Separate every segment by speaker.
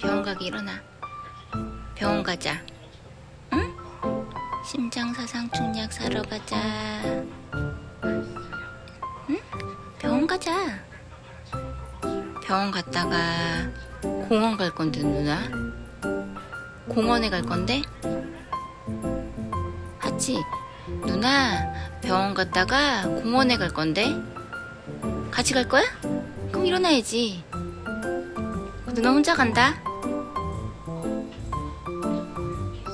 Speaker 1: 병원 가기 일어나. 병원 가자. 응? 심장사상충 약 사러 가자. 응? 병원 가자. 병원 갔다가 공원 갈 건데 누나. 공원에 갈 건데? 하치, 누나 병원 갔다가 공원에 갈 건데? 같이 갈 거야? 그럼 일어나야지. 누나 혼자 간다.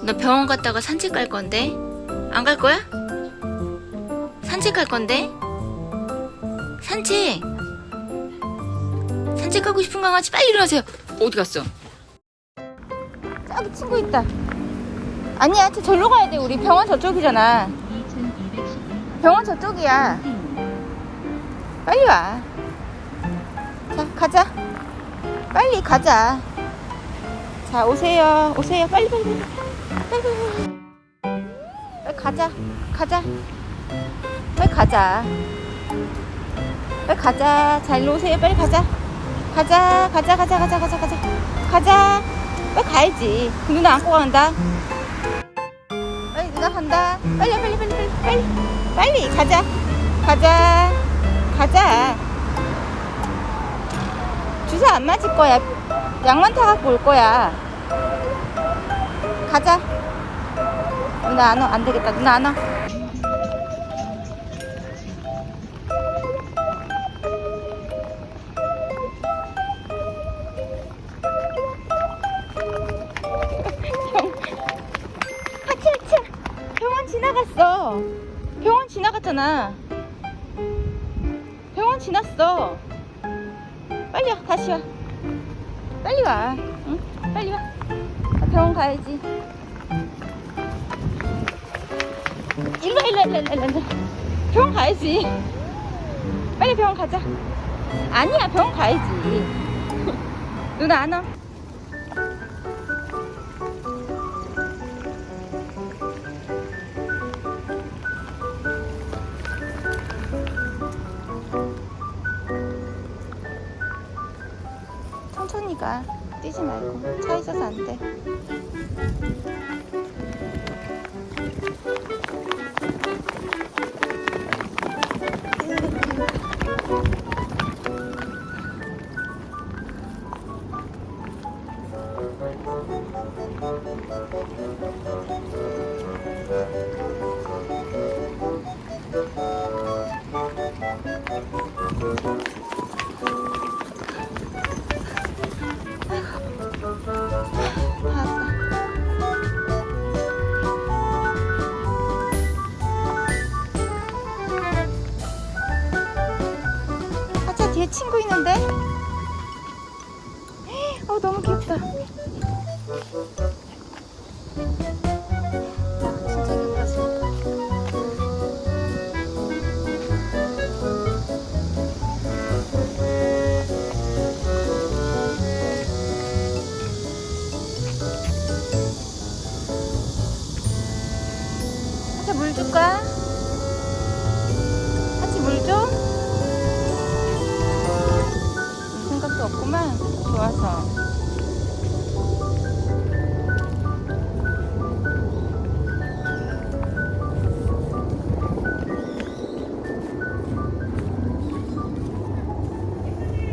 Speaker 1: 너 병원 갔다가 산책 갈 건데? 안 갈 거야? 산책 갈 건데? 산책! 산책하고 싶은 강아지 빨리 일어나세요. 어디 갔어? 저기 친구 있다. 아니야, 저 절로 가야 돼. 우리 병원 저쪽이잖아. 병원 저쪽이야. 빨리 와. 자, 가자. 빨리 가자. 자, 오세요. 오세요. 빨리, 빨리, 빨리. 가자. 가자. 빨리 가자. 빨리 가자. 자, 일로 오세요. 빨리 가자. 가자. 가자, 가자, 가자, 가자, 가자. 가자. 빨리 가야지. 그 누나 안고 간다. 빨리 누나 간다. 빨리, 빨리, 빨리, 빨리, 빨리. 빨리. 가자. 가자. 안 맞을 거야. 약만 타갖고 올 거야. 가자. 누나 안 와. 안 되겠다. 누나 안 와. 하치 하치. 병원 지나갔어. 병원 지나갔잖아. 병원 지났어. 빨리 와, 다시 와. 빨리 와. 응? 빨리 와. 나 병원 가야지. 일로 와, 일로 와, 일로 와, 일로 와, 일로 와. 병원 가야지. 빨리 병원 가자. 아니야, 병원 가야지. 누나 안 와. 천천히 가. 뛰지 말고. 차 있어서 안 돼. 친구 있는데? 어 너무 귀엽다. 좋아서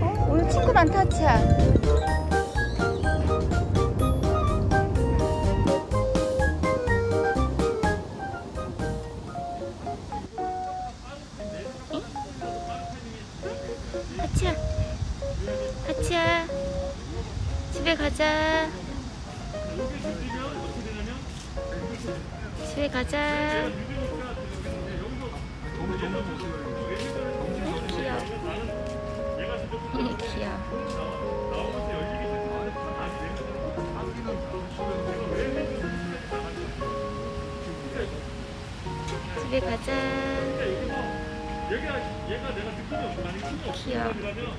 Speaker 1: 어? 오늘 친구 많다 하치야 집에 가자. 집에 가자. 귀여워 귀여워 집에 가자. 귀여워